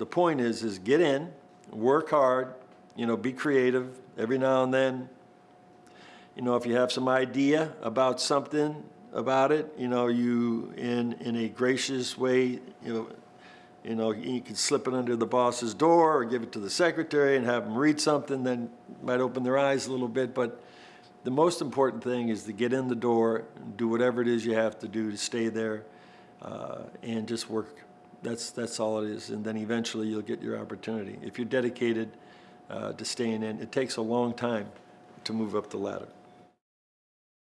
the point is, is get in, work hard, you know, be creative every now and then. You know, if you have some idea about something about it, you know, you, in, in a gracious way, you know, you know, you can slip it under the boss's door or give it to the secretary and have them read something, then might open their eyes a little bit, but the most important thing is to get in the door, do whatever it is you have to do to stay there, uh, and just work. That's, that's all it is, and then eventually you'll get your opportunity. If you're dedicated uh, to staying in, it takes a long time to move up the ladder.